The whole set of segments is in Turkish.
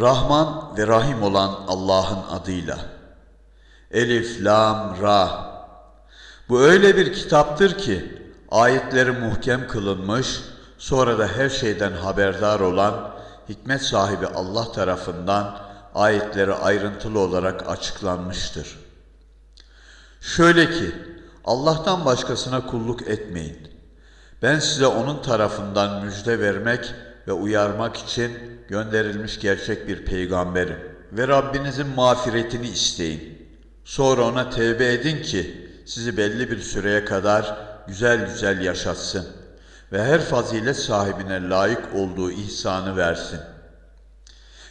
Rahman ve Rahim olan Allah'ın adıyla. Elif, Lam, Ra. Bu öyle bir kitaptır ki ayetleri muhkem kılınmış, sonra da her şeyden haberdar olan hikmet sahibi Allah tarafından ayetleri ayrıntılı olarak açıklanmıştır. Şöyle ki Allah'tan başkasına kulluk etmeyin. Ben size onun tarafından müjde vermek ve uyarmak için gönderilmiş gerçek bir peygamberim. Ve Rabbinizin mağfiretini isteyin. Sonra ona tevbe edin ki sizi belli bir süreye kadar güzel güzel yaşatsın ve her fazilet sahibine layık olduğu ihsanı versin.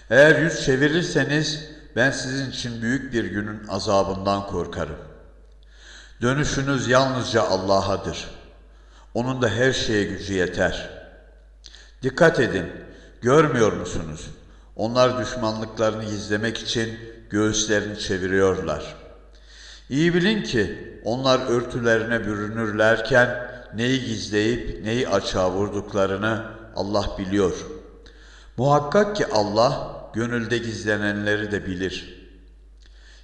Eğer yüz çevirirseniz ben sizin için büyük bir günün azabından korkarım. Dönüşünüz yalnızca Allah'adır. Onun da her şeye gücü yeter. Dikkat edin, görmüyor musunuz? Onlar düşmanlıklarını gizlemek için göğüslerini çeviriyorlar. İyi bilin ki onlar örtülerine bürünürlerken neyi gizleyip neyi açığa vurduklarını Allah biliyor. Muhakkak ki Allah gönülde gizlenenleri de bilir.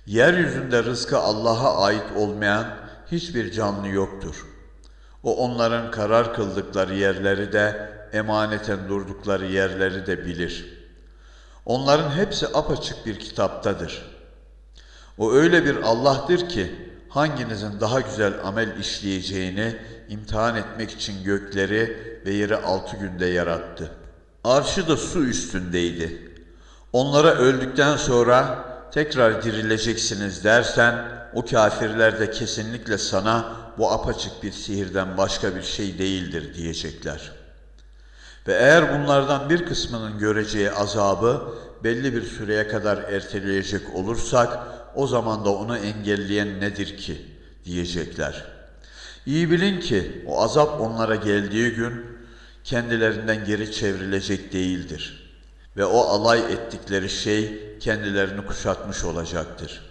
Yeryüzünde rızkı Allah'a ait olmayan hiçbir canlı yoktur. O onların karar kıldıkları yerleri de emaneten durdukları yerleri de bilir. Onların hepsi apaçık bir kitaptadır. O öyle bir Allah'tır ki hanginizin daha güzel amel işleyeceğini imtihan etmek için gökleri ve yeri altı günde yarattı. Arşı da su üstündeydi. Onlara öldükten sonra tekrar dirileceksiniz dersen o kafirler de kesinlikle sana bu apaçık bir sihirden başka bir şey değildir diyecekler. Ve eğer bunlardan bir kısmının göreceği azabı belli bir süreye kadar erteleyecek olursak o zaman da onu engelleyen nedir ki diyecekler. İyi bilin ki o azap onlara geldiği gün kendilerinden geri çevrilecek değildir. Ve o alay ettikleri şey kendilerini kuşatmış olacaktır.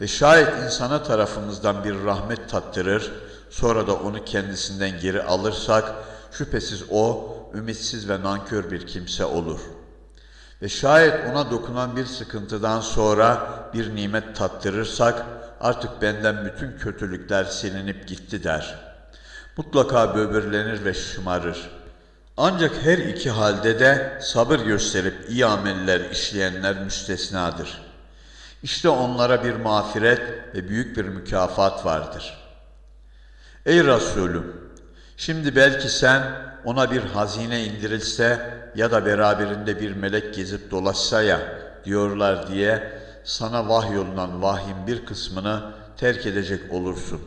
Ve şayet insana tarafımızdan bir rahmet tattırır, sonra da onu kendisinden geri alırsak, şüphesiz o ümitsiz ve nankör bir kimse olur. Ve şayet ona dokunan bir sıkıntıdan sonra bir nimet tattırırsak, artık benden bütün kötülükler silinip gitti der. Mutlaka böbürlenir ve şımarır. Ancak her iki halde de sabır gösterip iyi ameller işleyenler müstesnadır. İşte onlara bir mağfiret ve büyük bir mükafat vardır. Ey Resulüm! Şimdi belki sen ona bir hazine indirilse ya da beraberinde bir melek gezip dolaşsa ya diyorlar diye sana vahyolunan vahyin bir kısmını terk edecek olursun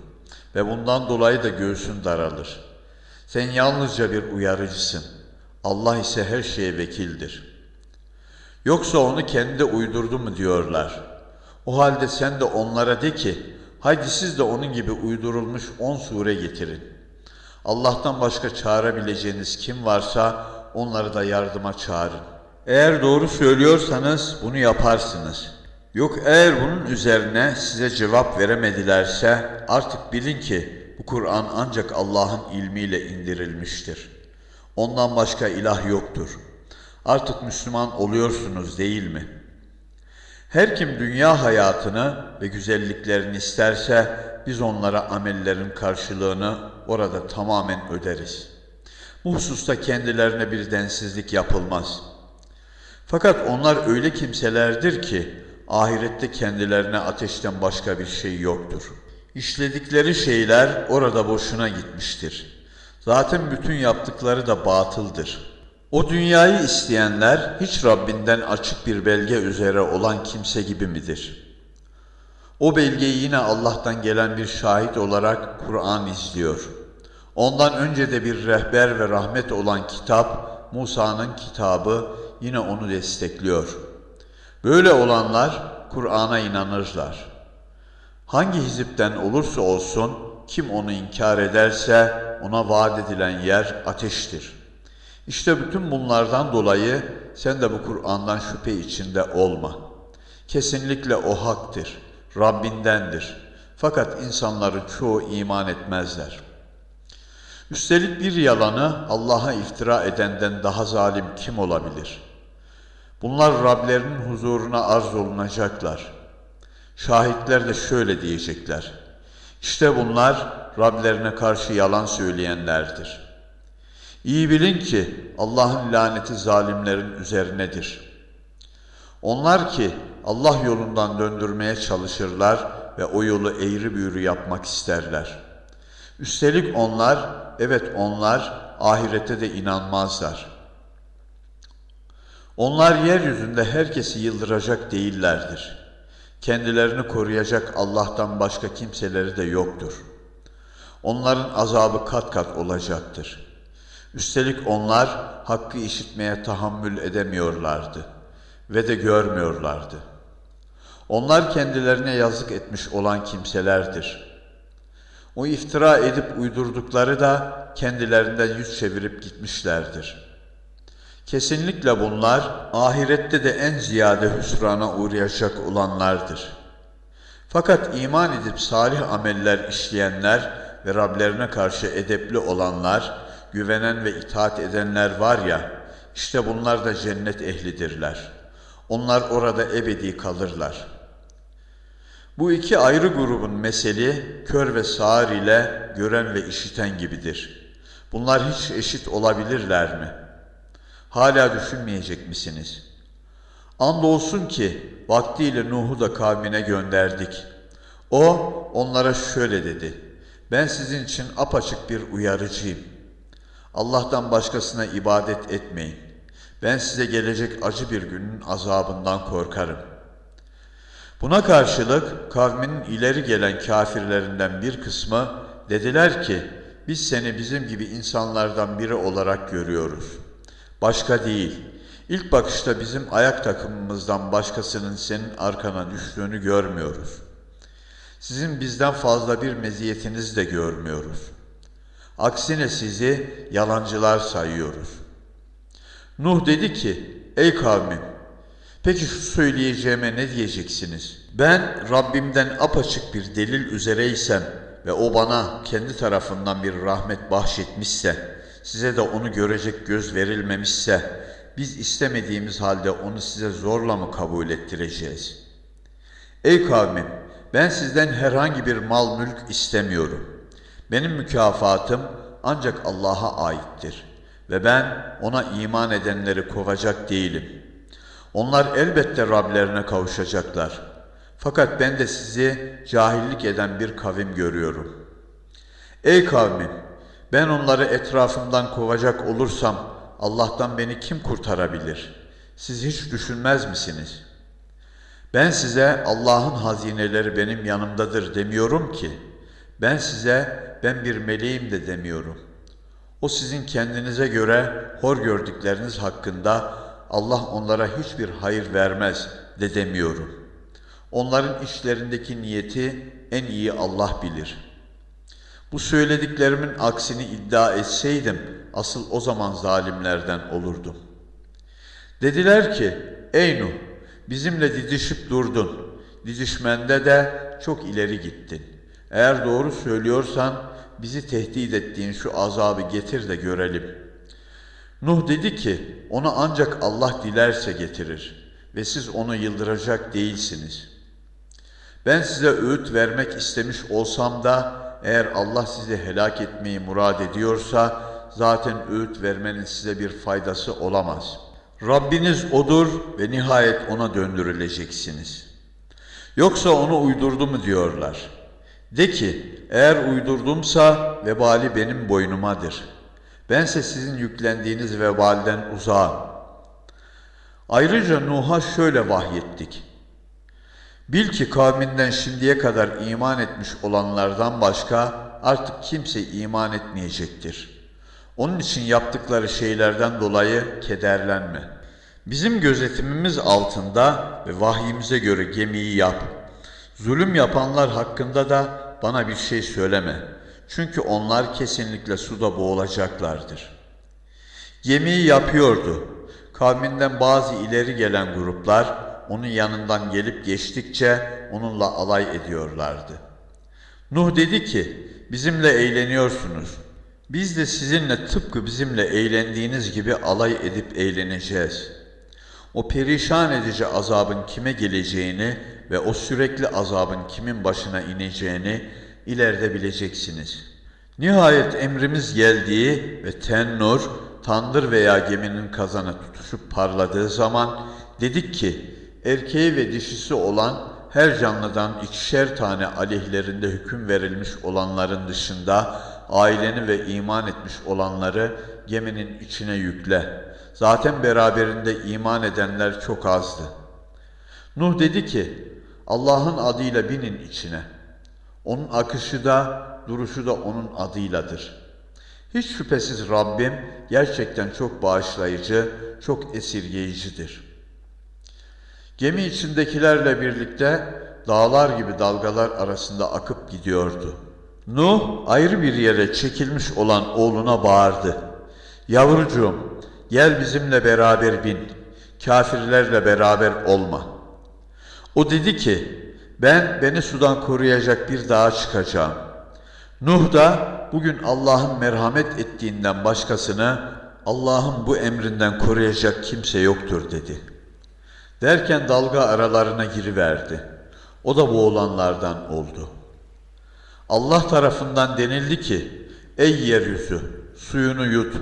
ve bundan dolayı da göğsün daralır. Sen yalnızca bir uyarıcısın. Allah ise her şeye vekildir. Yoksa onu kendi uydurdu mu diyorlar. O halde sen de onlara de ki, haydi siz de onun gibi uydurulmuş on sure getirin. Allah'tan başka çağırabileceğiniz kim varsa onları da yardıma çağırın. Eğer doğru söylüyorsanız bunu yaparsınız. Yok eğer bunun üzerine size cevap veremedilerse artık bilin ki bu Kur'an ancak Allah'ın ilmiyle indirilmiştir. Ondan başka ilah yoktur. Artık Müslüman oluyorsunuz değil mi? Her kim dünya hayatını ve güzelliklerini isterse biz onlara amellerin karşılığını orada tamamen öderiz. Bu hususta kendilerine bir densizlik yapılmaz. Fakat onlar öyle kimselerdir ki ahirette kendilerine ateşten başka bir şey yoktur. İşledikleri şeyler orada boşuna gitmiştir. Zaten bütün yaptıkları da batıldır. O dünyayı isteyenler hiç Rabbinden açık bir belge üzere olan kimse gibi midir? O belgeyi yine Allah'tan gelen bir şahit olarak Kur'an izliyor. Ondan önce de bir rehber ve rahmet olan kitap, Musa'nın kitabı yine onu destekliyor. Böyle olanlar Kur'an'a inanırlar. Hangi hizipten olursa olsun kim onu inkar ederse ona vaat edilen yer ateştir. İşte bütün bunlardan dolayı sen de bu Kur'an'dan şüphe içinde olma. Kesinlikle o haktır, Rabbindendir. Fakat insanların çoğu iman etmezler. Üstelik bir yalanı Allah'a iftira edenden daha zalim kim olabilir? Bunlar Rablerinin huzuruna arz olunacaklar. Şahitler de şöyle diyecekler. İşte bunlar Rablerine karşı yalan söyleyenlerdir. İyi bilin ki Allah'ın laneti zalimlerin üzerinedir. Onlar ki Allah yolundan döndürmeye çalışırlar ve o yolu eğri büğrü yapmak isterler. Üstelik onlar, evet onlar ahirete de inanmazlar. Onlar yeryüzünde herkesi yıldıracak değillerdir. Kendilerini koruyacak Allah'tan başka kimseleri de yoktur. Onların azabı kat kat olacaktır. Üstelik onlar hakkı işitmeye tahammül edemiyorlardı ve de görmüyorlardı. Onlar kendilerine yazık etmiş olan kimselerdir. O iftira edip uydurdukları da kendilerinden yüz çevirip gitmişlerdir. Kesinlikle bunlar ahirette de en ziyade hüsrana uğrayacak olanlardır. Fakat iman edip salih ameller işleyenler ve Rablerine karşı edepli olanlar, güvenen ve itaat edenler var ya, işte bunlar da cennet ehlidirler. Onlar orada ebedi kalırlar. Bu iki ayrı grubun meseli kör ve sağır ile gören ve işiten gibidir. Bunlar hiç eşit olabilirler mi? Hala düşünmeyecek misiniz? Andolsun ki vaktiyle Nuh'u da kavmine gönderdik. O onlara şöyle dedi. Ben sizin için apaçık bir uyarıcıyım. Allah'tan başkasına ibadet etmeyin. Ben size gelecek acı bir günün azabından korkarım. Buna karşılık kavminin ileri gelen kafirlerinden bir kısmı dediler ki biz seni bizim gibi insanlardan biri olarak görüyoruz. Başka değil. İlk bakışta bizim ayak takımımızdan başkasının senin arkana düştüğünü görmüyoruz. Sizin bizden fazla bir meziyetinizi de görmüyoruz. Aksine sizi yalancılar sayıyoruz. Nuh dedi ki, ey kavmim, peki şu söyleyeceğime ne diyeceksiniz? Ben Rabbimden apaçık bir delil üzereysem ve o bana kendi tarafından bir rahmet bahşetmişse, size de onu görecek göz verilmemişse, biz istemediğimiz halde onu size zorla mı kabul ettireceğiz? Ey kavmim, ben sizden herhangi bir mal mülk istemiyorum. Benim mükafatım ancak Allah'a aittir ve ben ona iman edenleri kovacak değilim. Onlar elbette Rablerine kavuşacaklar. Fakat ben de sizi cahillik eden bir kavim görüyorum. Ey kavmim, ben onları etrafımdan kovacak olursam Allah'tan beni kim kurtarabilir? Siz hiç düşünmez misiniz? Ben size Allah'ın hazineleri benim yanımdadır demiyorum ki. Ben size ben bir meleğim de demiyorum. O sizin kendinize göre hor gördükleriniz hakkında Allah onlara hiçbir hayır vermez de demiyorum. Onların işlerindeki niyeti en iyi Allah bilir.'' Bu söylediklerimin aksini iddia etseydim asıl o zaman zalimlerden olurdum. Dediler ki ey Nuh bizimle didişip durdun. Didişmende de çok ileri gittin. Eğer doğru söylüyorsan bizi tehdit ettiğin şu azabı getir de görelim. Nuh dedi ki onu ancak Allah dilerse getirir ve siz onu yıldıracak değilsiniz. Ben size öğüt vermek istemiş olsam da eğer Allah sizi helak etmeyi murad ediyorsa zaten öğüt vermenin size bir faydası olamaz. Rabbiniz odur ve nihayet ona döndürüleceksiniz. Yoksa onu uydurdu mu diyorlar. De ki eğer uydurdumsa vebali benim boynumadır. Bense sizin yüklendiğiniz vebalden uzağım. Ayrıca Nuh'a şöyle vahyettik. Bil ki kavminden şimdiye kadar iman etmiş olanlardan başka artık kimse iman etmeyecektir. Onun için yaptıkları şeylerden dolayı kederlenme. Bizim gözetimimiz altında ve vahyimize göre gemiyi yap. Zulüm yapanlar hakkında da bana bir şey söyleme. Çünkü onlar kesinlikle suda boğulacaklardır. Gemiyi yapıyordu. Kavminden bazı ileri gelen gruplar onun yanından gelip geçtikçe onunla alay ediyorlardı. Nuh dedi ki, bizimle eğleniyorsunuz. Biz de sizinle tıpkı bizimle eğlendiğiniz gibi alay edip eğleneceğiz. O perişan edici azabın kime geleceğini ve o sürekli azabın kimin başına ineceğini ileride bileceksiniz. Nihayet emrimiz geldiği ve tennur, tandır veya geminin kazanı tutuşup parladığı zaman dedik ki erkeği ve dişisi olan her canlıdan ikişer tane aleyhlerinde hüküm verilmiş olanların dışında aileni ve iman etmiş olanları geminin içine yükle. Zaten beraberinde iman edenler çok azdı. Nuh dedi ki, Allah'ın adıyla binin içine. Onun akışı da, duruşu da onun adıyladır. Hiç şüphesiz Rabbim gerçekten çok bağışlayıcı, çok esirgeyicidir. Gemi içindekilerle birlikte dağlar gibi dalgalar arasında akıp gidiyordu. Nuh ayrı bir yere çekilmiş olan oğluna bağırdı. Yavrucuğum gel bizimle beraber bin, kafirlerle beraber olma. O dedi ki ben beni sudan koruyacak bir dağa çıkacağım. Nuh da bugün Allah'ın merhamet ettiğinden başkasını Allah'ın bu emrinden koruyacak kimse yoktur dedi. Derken dalga aralarına giriverdi. O da boğulanlardan oldu. Allah tarafından denildi ki, ey yeryüzü suyunu yut,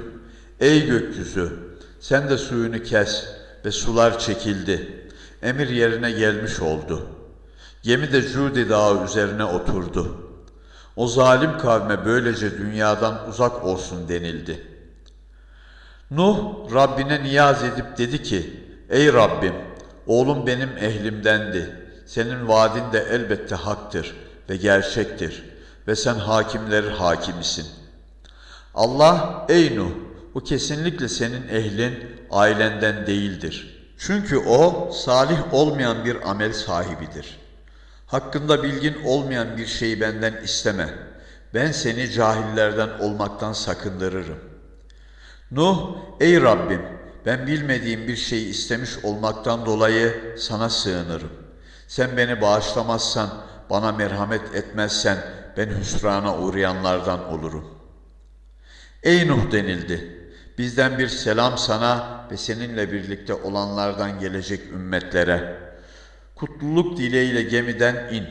ey gökyüzü sen de suyunu kes ve sular çekildi. Emir yerine gelmiş oldu. Gemi de Cudi dağı üzerine oturdu. O zalim kavme böylece dünyadan uzak olsun denildi. Nuh Rabbine niyaz edip dedi ki, Ey Rabbim, oğlum benim ehlimdendi. Senin vaadin de elbette haktır ve gerçektir ve sen hakimleri hakimisin. Allah, ey Nuh, bu kesinlikle senin ehlin, ailenden değildir. Çünkü o, salih olmayan bir amel sahibidir.'' Hakkında bilgin olmayan bir şeyi benden isteme. Ben seni cahillerden olmaktan sakındırırım. Nuh, ey Rabbim, ben bilmediğim bir şeyi istemiş olmaktan dolayı sana sığınırım. Sen beni bağışlamazsan, bana merhamet etmezsen ben hüsrana uğrayanlardan olurum. Ey Nuh denildi. Bizden bir selam sana ve seninle birlikte olanlardan gelecek ümmetlere.'' Kutluluk dileğiyle gemiden in.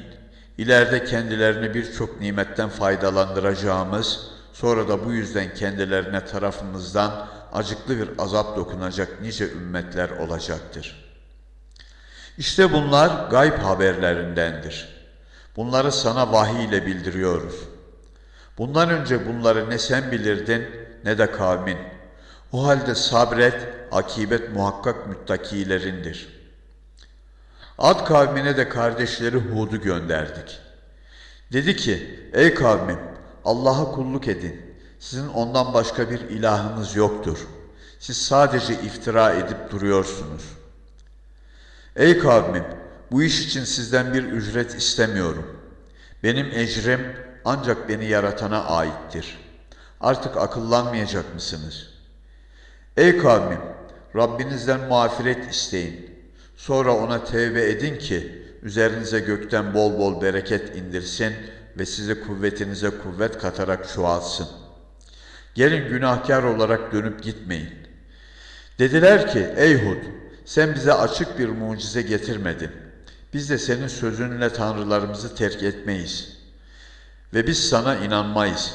İleride kendilerini birçok nimetten faydalandıracağımız, sonra da bu yüzden kendilerine tarafımızdan acıklı bir azap dokunacak nice ümmetler olacaktır. İşte bunlar gayb haberlerindendir. Bunları sana vahiy ile bildiriyoruz. Bundan önce bunları ne sen bilirdin ne de kavmin. O halde sabret, akibet muhakkak müttakilerindir.'' Ad kavmine de kardeşleri Hud'u gönderdik. Dedi ki, ey kavmim Allah'a kulluk edin. Sizin ondan başka bir ilahınız yoktur. Siz sadece iftira edip duruyorsunuz. Ey kavmim, bu iş için sizden bir ücret istemiyorum. Benim ecrim ancak beni yaratana aittir. Artık akıllanmayacak mısınız? Ey kavmim, Rabbinizden mağfiret isteyin. Sonra ona tevbe edin ki üzerinize gökten bol bol bereket indirsin ve sizi kuvvetinize kuvvet katarak çoğalsın. Gelin günahkar olarak dönüp gitmeyin. Dediler ki ey Hud sen bize açık bir mucize getirmedin. Biz de senin sözünle tanrılarımızı terk etmeyiz. Ve biz sana inanmayız.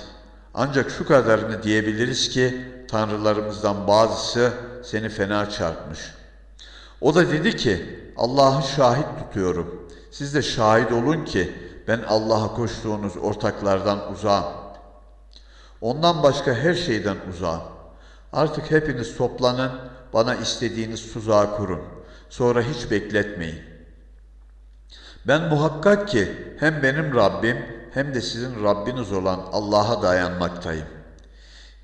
Ancak şu kadarını diyebiliriz ki tanrılarımızdan bazısı seni fena çarpmış.'' O da dedi ki Allah'ı şahit tutuyorum. Siz de şahit olun ki ben Allah'a koştuğunuz ortaklardan uzağım. Ondan başka her şeyden uzağım. Artık hepiniz toplanın, bana istediğiniz tuzağı kurun. Sonra hiç bekletmeyin. Ben muhakkak ki hem benim Rabbim hem de sizin Rabbiniz olan Allah'a dayanmaktayım.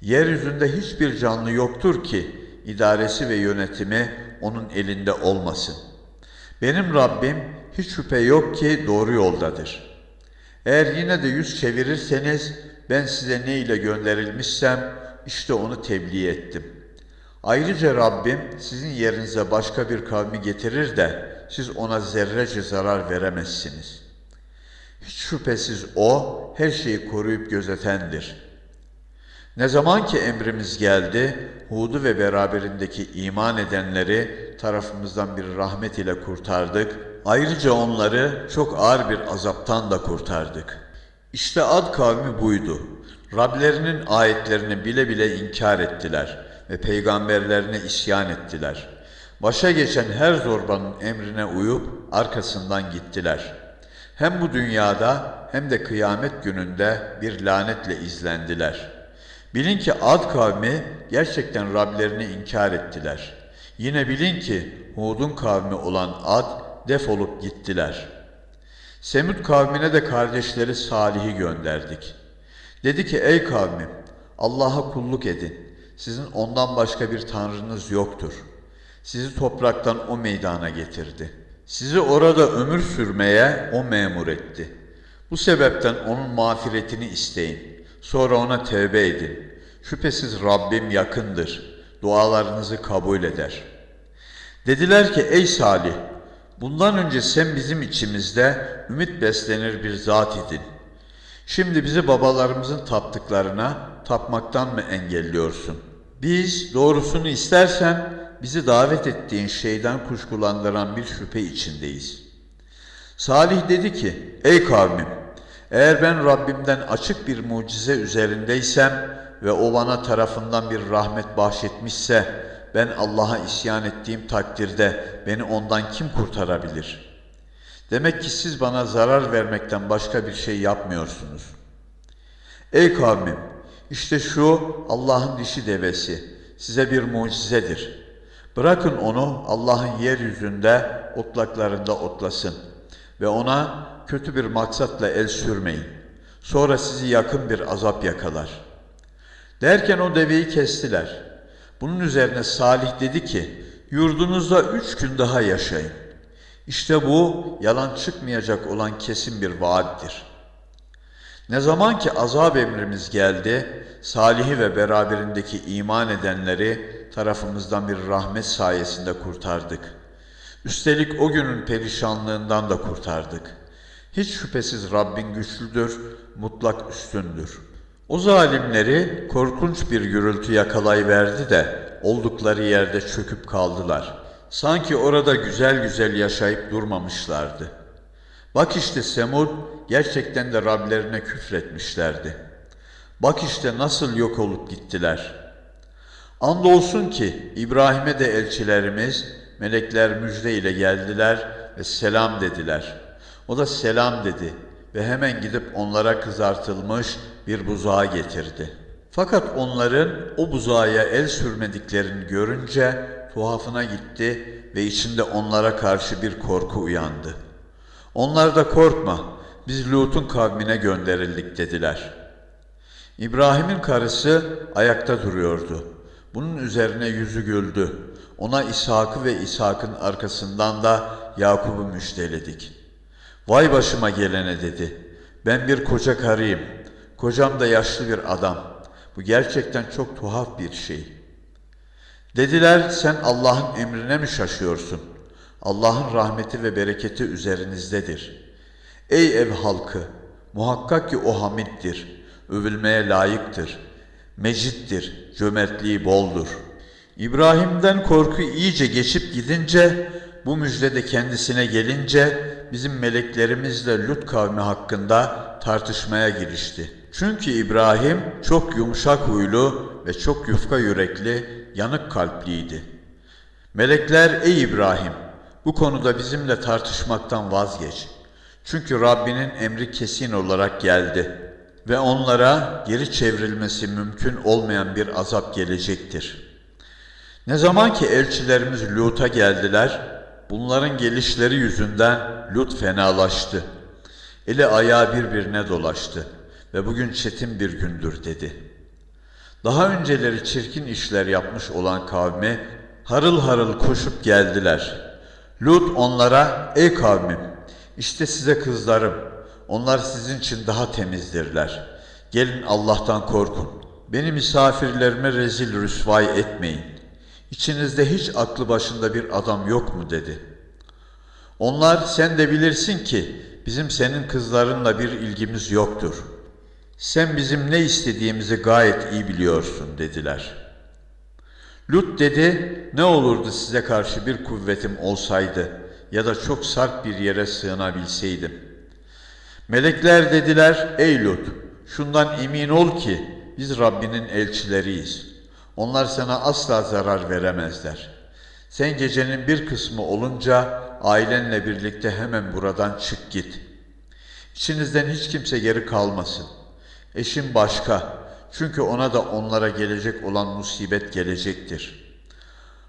Yeryüzünde hiçbir canlı yoktur ki idaresi ve yönetimi onun elinde olmasın. Benim Rabbim hiç şüphe yok ki doğru yoldadır. Eğer yine de yüz çevirirseniz ben size ne ile gönderilmişsem işte onu tebliğ ettim. Ayrıca Rabbim sizin yerinize başka bir kavmi getirir de siz ona zerrece zarar veremezsiniz. Hiç şüphesiz O her şeyi koruyup gözetendir. Ne zaman ki emrimiz geldi, Hud'u ve beraberindeki iman edenleri tarafımızdan bir rahmet ile kurtardık. Ayrıca onları çok ağır bir azaptan da kurtardık. İşte Ad kavmi buydu. Rablerinin ayetlerini bile bile inkar ettiler ve peygamberlerine isyan ettiler. Başa geçen her zorbanın emrine uyup arkasından gittiler. Hem bu dünyada hem de kıyamet gününde bir lanetle izlendiler. Bilin ki Ad kavmi gerçekten Rablerini inkar ettiler. Yine bilin ki Hud'un kavmi olan Ad defolup gittiler. Semud kavmine de kardeşleri Salih'i gönderdik. Dedi ki ey kavmim Allah'a kulluk edin. Sizin ondan başka bir tanrınız yoktur. Sizi topraktan o meydana getirdi. Sizi orada ömür sürmeye o memur etti. Bu sebepten onun mağfiretini isteyin. Sonra ona tevbe edin. Şüphesiz Rabbim yakındır. Dualarınızı kabul eder. Dediler ki ey Salih, bundan önce sen bizim içimizde ümit beslenir bir zat idin. Şimdi bizi babalarımızın taptıklarına tapmaktan mı engelliyorsun? Biz doğrusunu istersen bizi davet ettiğin şeyden kuşkulandıran bir şüphe içindeyiz. Salih dedi ki, ey kavmim, eğer ben Rabbimden açık bir mucize üzerindeysem ve o bana tarafından bir rahmet bahşetmişse, ben Allah'a isyan ettiğim takdirde beni ondan kim kurtarabilir? Demek ki siz bana zarar vermekten başka bir şey yapmıyorsunuz. Ey kavmim, işte şu Allah'ın dişi devesi size bir mucizedir. Bırakın onu Allah'ın yeryüzünde otlaklarında otlasın ve ona kötü bir maksatla el sürmeyin. Sonra sizi yakın bir azap yakalar. Derken o deveyi kestiler. Bunun üzerine Salih dedi ki, yurdunuzda üç gün daha yaşayın. İşte bu yalan çıkmayacak olan kesin bir vaattir. Ne zaman ki azap emrimiz geldi, Salih'i ve beraberindeki iman edenleri tarafımızdan bir rahmet sayesinde kurtardık. Üstelik o günün perişanlığından da kurtardık. Hiç şüphesiz Rabbin güçlüdür, mutlak üstündür. O zalimleri korkunç bir gürültü yakalayıverdi de oldukları yerde çöküp kaldılar. Sanki orada güzel güzel yaşayıp durmamışlardı. Bak işte Semud gerçekten de Rablerine küfretmişlerdi. Bak işte nasıl yok olup gittiler. Andolsun ki İbrahim'e de elçilerimiz melekler müjde ile geldiler ve selam dediler. O da selam dedi ve hemen gidip onlara kızartılmış bir buzağı getirdi. Fakat onların o buzağa el sürmediklerini görünce tuhafına gitti ve içinde onlara karşı bir korku uyandı. Onlar da korkma, biz Lut'un kavmine gönderildik dediler. İbrahim'in karısı ayakta duruyordu. Bunun üzerine yüzü güldü. Ona İshak'ı ve İshak'ın arkasından da Yakup'u müjdeledik. Vay başıma gelene dedi. Ben bir koca karıyım. Kocam da yaşlı bir adam. Bu gerçekten çok tuhaf bir şey.'' Dediler sen Allah'ın emrine mi şaşıyorsun? Allah'ın rahmeti ve bereketi üzerinizdedir. Ey ev halkı! Muhakkak ki o hamiddir, övülmeye layıktır, mecittir, cömertliği boldur. İbrahim'den korku iyice geçip gidince, bu müjde de kendisine gelince, bizim meleklerimizle Lut kavmi hakkında tartışmaya girişti. Çünkü İbrahim çok yumuşak huylu ve çok yufka yürekli, yanık kalpliydi. Melekler ey İbrahim bu konuda bizimle tartışmaktan vazgeç. Çünkü Rabbinin emri kesin olarak geldi ve onlara geri çevrilmesi mümkün olmayan bir azap gelecektir. Ne zaman ki elçilerimiz Lut'a geldiler, bunların gelişleri yüzünden Lut fenalaştı. Eli ayağı birbirine dolaştı ve bugün çetin bir gündür dedi.'' Daha önceleri çirkin işler yapmış olan kavme harıl harıl koşup geldiler. Lut onlara, ey kavmim, işte size kızlarım, onlar sizin için daha temizdirler. Gelin Allah'tan korkun. Beni misafirlerime rezil rüsvay etmeyin. İçinizde hiç aklı başında bir adam yok mu dedi. Onlar sen de bilirsin ki bizim senin kızlarınla bir ilgimiz yoktur. Sen bizim ne istediğimizi gayet iyi biliyorsun dediler. Lut dedi, ne olurdu size karşı bir kuvvetim olsaydı ya da çok sarp bir yere sığınabilseydim. Melekler dediler, ey Lut, şundan emin ol ki biz Rabbinin elçileriyiz. Onlar sana asla zarar veremezler. Sen gecenin bir kısmı olunca ailenle birlikte hemen buradan çık git. İçinizden hiç kimse geri kalmasın. Eşin başka, çünkü ona da onlara gelecek olan musibet gelecektir.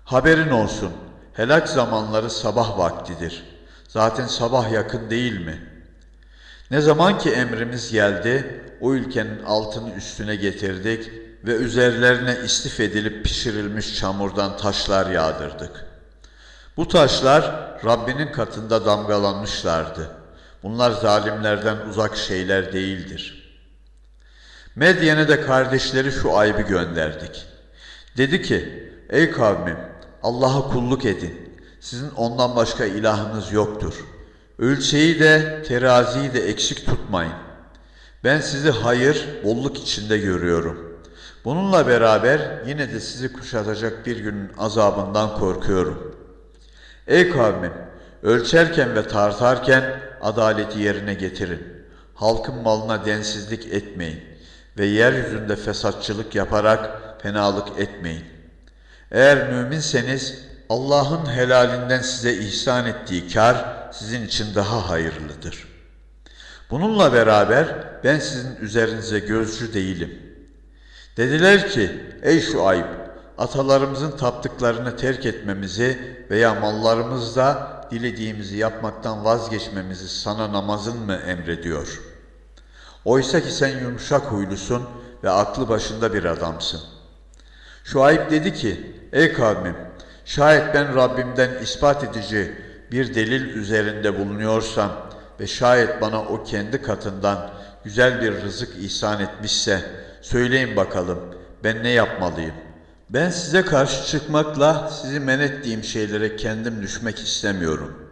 Haberin olsun, helak zamanları sabah vaktidir. Zaten sabah yakın değil mi? Ne zaman ki emrimiz geldi, o ülkenin altını üstüne getirdik ve üzerlerine istif edilip pişirilmiş çamurdan taşlar yağdırdık. Bu taşlar Rabbinin katında damgalanmışlardı. Bunlar zalimlerden uzak şeyler değildir.'' Medyen'e de kardeşleri şu ayıbı gönderdik. Dedi ki, ey kavmim Allah'a kulluk edin. Sizin ondan başka ilahınız yoktur. Ölçeyi de teraziyi de eksik tutmayın. Ben sizi hayır, bolluk içinde görüyorum. Bununla beraber yine de sizi kuşatacak bir günün azabından korkuyorum. Ey kavmim, ölçerken ve tartarken adaleti yerine getirin. Halkın malına densizlik etmeyin ve yeryüzünde fesatçılık yaparak fenalık etmeyin. Eğer müminseniz Allah'ın helalinden size ihsan ettiği kar sizin için daha hayırlıdır. Bununla beraber ben sizin üzerinize gözcü değilim. Dediler ki ey şu ayıp atalarımızın taptıklarını terk etmemizi veya mallarımızda dilediğimizi yapmaktan vazgeçmemizi sana namazın mı emrediyor?'' Oysa ki sen yumuşak huylusun ve aklı başında bir adamsın. Şuayb dedi ki, ey kavmim, şayet ben Rabbimden ispat edici bir delil üzerinde bulunuyorsam ve şayet bana o kendi katından güzel bir rızık ihsan etmişse, söyleyin bakalım ben ne yapmalıyım? Ben size karşı çıkmakla sizi men ettiğim şeylere kendim düşmek istemiyorum.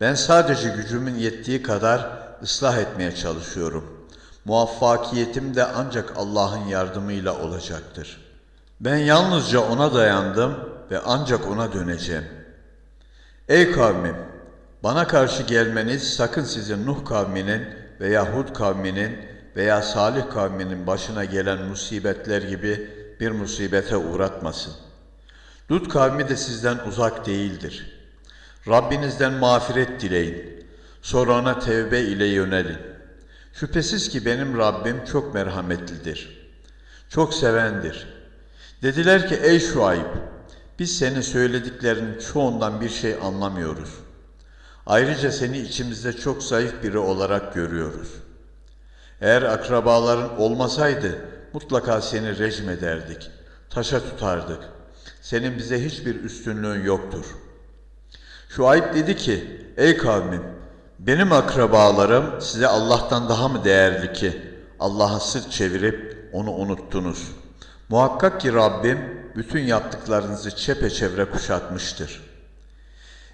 Ben sadece gücümün yettiği kadar ıslah etmeye çalışıyorum.'' Muvaffakiyetim de ancak Allah'ın yardımıyla olacaktır. Ben yalnızca ona dayandım ve ancak ona döneceğim. Ey kavmim! Bana karşı gelmeniz sakın sizi Nuh kavminin veya Hud kavminin veya Salih kavminin başına gelen musibetler gibi bir musibete uğratmasın. Lut kavmi de sizden uzak değildir. Rabbinizden mağfiret dileyin. Sonra ona tevbe ile yönelin. Şüphesiz ki benim Rabbim çok merhametlidir. Çok sevendir. Dediler ki ey Şuayb, biz senin söylediklerinin çoğundan bir şey anlamıyoruz. Ayrıca seni içimizde çok zayıf biri olarak görüyoruz. Eğer akrabaların olmasaydı mutlaka seni rejim ederdik, taşa tutardık. Senin bize hiçbir üstünlüğün yoktur. Şuayb dedi ki, ey kavmim, benim akrabalarım size Allah'tan daha mı değerli ki Allah'a sırt çevirip onu unuttunuz? Muhakkak ki Rabbim bütün yaptıklarınızı çepeçevre kuşatmıştır.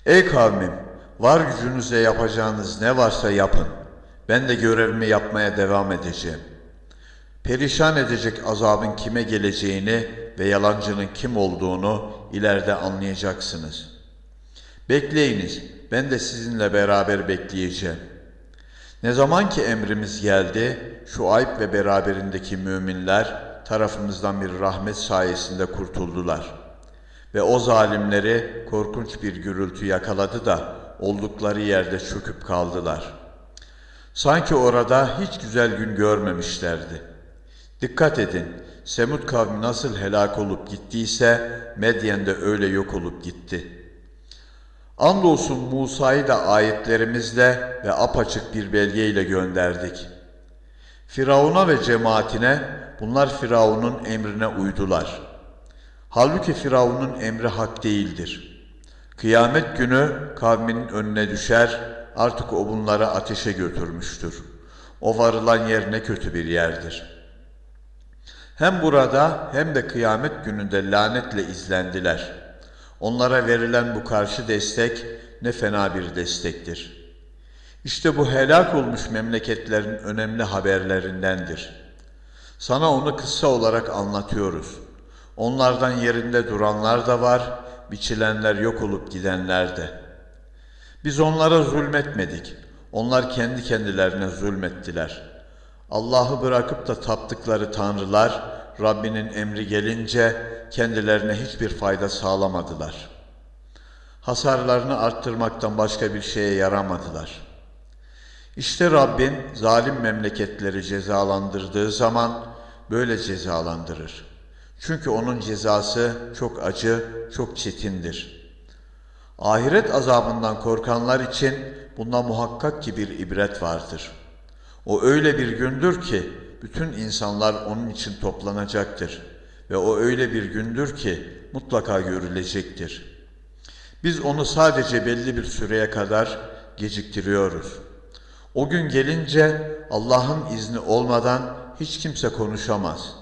Ey kavmim, var gücünüzle yapacağınız ne varsa yapın. Ben de görevimi yapmaya devam edeceğim. Perişan edecek azabın kime geleceğini ve yalancının kim olduğunu ileride anlayacaksınız. Bekleyiniz, ben de sizinle beraber bekleyeceğim. Ne zaman ki emrimiz geldi, şu ayıp ve beraberindeki müminler tarafımızdan bir rahmet sayesinde kurtuldular. Ve o zalimleri korkunç bir gürültü yakaladı da oldukları yerde çöküp kaldılar. Sanki orada hiç güzel gün görmemişlerdi. Dikkat edin, Semud kavmi nasıl helak olup gittiyse Medyen de öyle yok olup gitti.'' Andolsun Musa'yı da ayetlerimizle ve apaçık bir belgeyle gönderdik. Firavun'a ve cemaatine bunlar Firavun'un emrine uydular. Halbuki Firavun'un emri hak değildir. Kıyamet günü kavminin önüne düşer, artık o bunları ateşe götürmüştür. O varılan yer ne kötü bir yerdir. Hem burada hem de kıyamet gününde lanetle izlendiler.'' Onlara verilen bu karşı destek ne fena bir destektir. İşte bu helak olmuş memleketlerin önemli haberlerindendir. Sana onu kısa olarak anlatıyoruz. Onlardan yerinde duranlar da var, biçilenler yok olup gidenler de. Biz onlara zulmetmedik. Onlar kendi kendilerine zulmettiler. Allah'ı bırakıp da taptıkları tanrılar Rabbinin emri gelince kendilerine hiçbir fayda sağlamadılar. Hasarlarını arttırmaktan başka bir şeye yaramadılar. İşte Rabbin zalim memleketleri cezalandırdığı zaman böyle cezalandırır. Çünkü onun cezası çok acı, çok çetindir. Ahiret azabından korkanlar için bunda muhakkak ki bir ibret vardır. O öyle bir gündür ki bütün insanlar onun için toplanacaktır ve o öyle bir gündür ki mutlaka görülecektir. Biz onu sadece belli bir süreye kadar geciktiriyoruz. O gün gelince Allah'ın izni olmadan hiç kimse konuşamaz.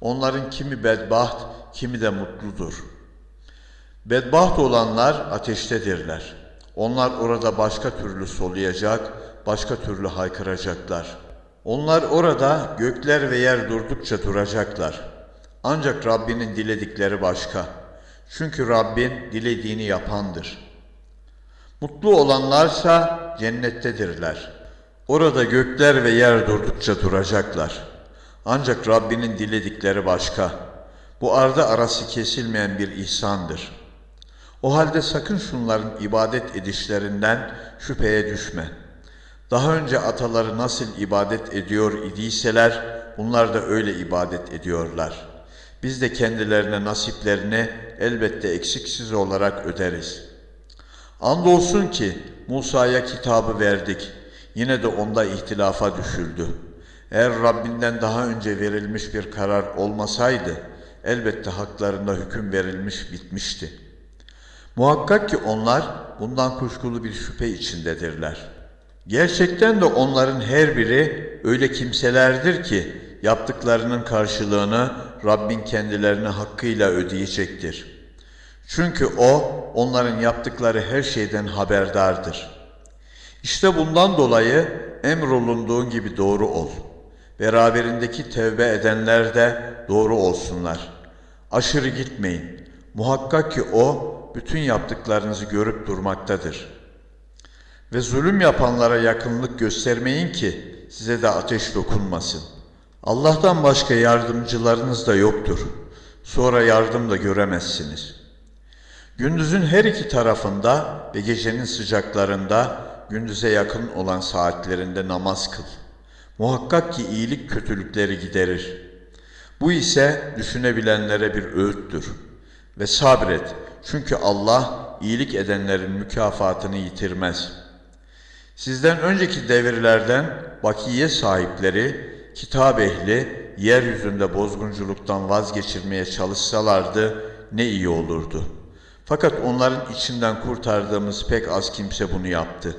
Onların kimi bedbaht, kimi de mutludur. Bedbaht olanlar ateştedirler. Onlar orada başka türlü soluyacak, başka türlü haykıracaklar. Onlar orada gökler ve yer durdukça duracaklar. Ancak Rabbinin diledikleri başka. Çünkü Rabbin dilediğini yapandır. Mutlu olanlarsa cennettedirler. Orada gökler ve yer durdukça duracaklar. Ancak Rabbinin diledikleri başka. Bu arda arası kesilmeyen bir ihsandır. O halde sakın şunların ibadet edişlerinden şüpheye düşme. Daha önce ataları nasıl ibadet ediyor idiyseler, bunlar da öyle ibadet ediyorlar. Biz de kendilerine nasiplerini elbette eksiksiz olarak öderiz. Andolsun ki Musa'ya kitabı verdik. Yine de onda ihtilafa düşüldü. Eğer Rabbinden daha önce verilmiş bir karar olmasaydı, elbette haklarında hüküm verilmiş bitmişti. Muhakkak ki onlar bundan kuşkulu bir şüphe içindedirler. Gerçekten de onların her biri öyle kimselerdir ki yaptıklarının karşılığını Rabbin kendilerine hakkıyla ödeyecektir. Çünkü O onların yaptıkları her şeyden haberdardır. İşte bundan dolayı emrolunduğun gibi doğru ol. Beraberindeki tevbe edenler de doğru olsunlar. Aşırı gitmeyin. Muhakkak ki O bütün yaptıklarınızı görüp durmaktadır. Ve zulüm yapanlara yakınlık göstermeyin ki size de ateş dokunmasın. Allah'tan başka yardımcılarınız da yoktur. Sonra yardım da göremezsiniz. Gündüzün her iki tarafında ve gecenin sıcaklarında gündüze yakın olan saatlerinde namaz kıl. Muhakkak ki iyilik kötülükleri giderir. Bu ise düşünebilenlere bir öğüttür. Ve sabret çünkü Allah iyilik edenlerin mükafatını yitirmez. Sizden önceki devirlerden bakiye sahipleri, kitap ehli, yeryüzünde bozgunculuktan vazgeçirmeye çalışsalardı ne iyi olurdu. Fakat onların içinden kurtardığımız pek az kimse bunu yaptı.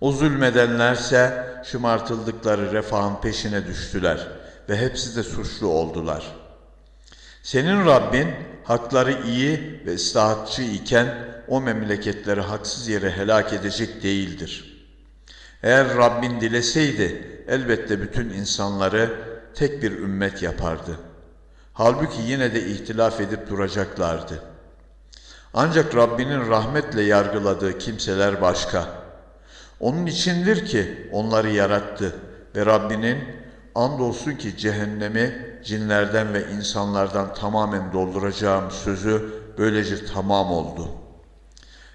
O zulmedenlerse şımartıldıkları refahın peşine düştüler ve hepsi de suçlu oldular.'' Senin Rabbin hakları iyi ve ıslahatçı iken o memleketleri haksız yere helak edecek değildir. Eğer Rabbin dileseydi elbette bütün insanları tek bir ümmet yapardı. Halbuki yine de ihtilaf edip duracaklardı. Ancak Rabbinin rahmetle yargıladığı kimseler başka. Onun içindir ki onları yarattı ve Rabbinin andolsun ki cehennemi cinlerden ve insanlardan tamamen dolduracağım sözü böylece tamam oldu.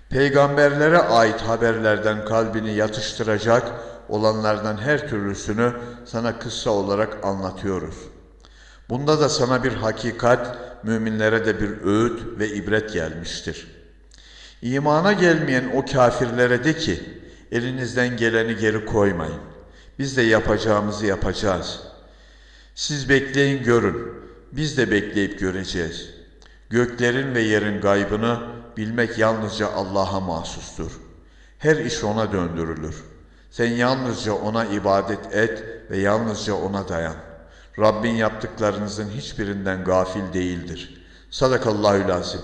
Peygamberlere ait haberlerden kalbini yatıştıracak olanlardan her türlüsünü sana kıssa olarak anlatıyoruz. Bunda da sana bir hakikat, müminlere de bir öğüt ve ibret gelmiştir. İmana gelmeyen o kafirlere de ki, elinizden geleni geri koymayın. Biz de yapacağımızı yapacağız.'' Siz bekleyin görün, biz de bekleyip göreceğiz. Göklerin ve yerin gaybını bilmek yalnızca Allah'a mahsustur. Her iş O'na döndürülür. Sen yalnızca O'na ibadet et ve yalnızca O'na dayan. Rabbin yaptıklarınızın hiçbirinden gafil değildir. Sadakallahü lazim.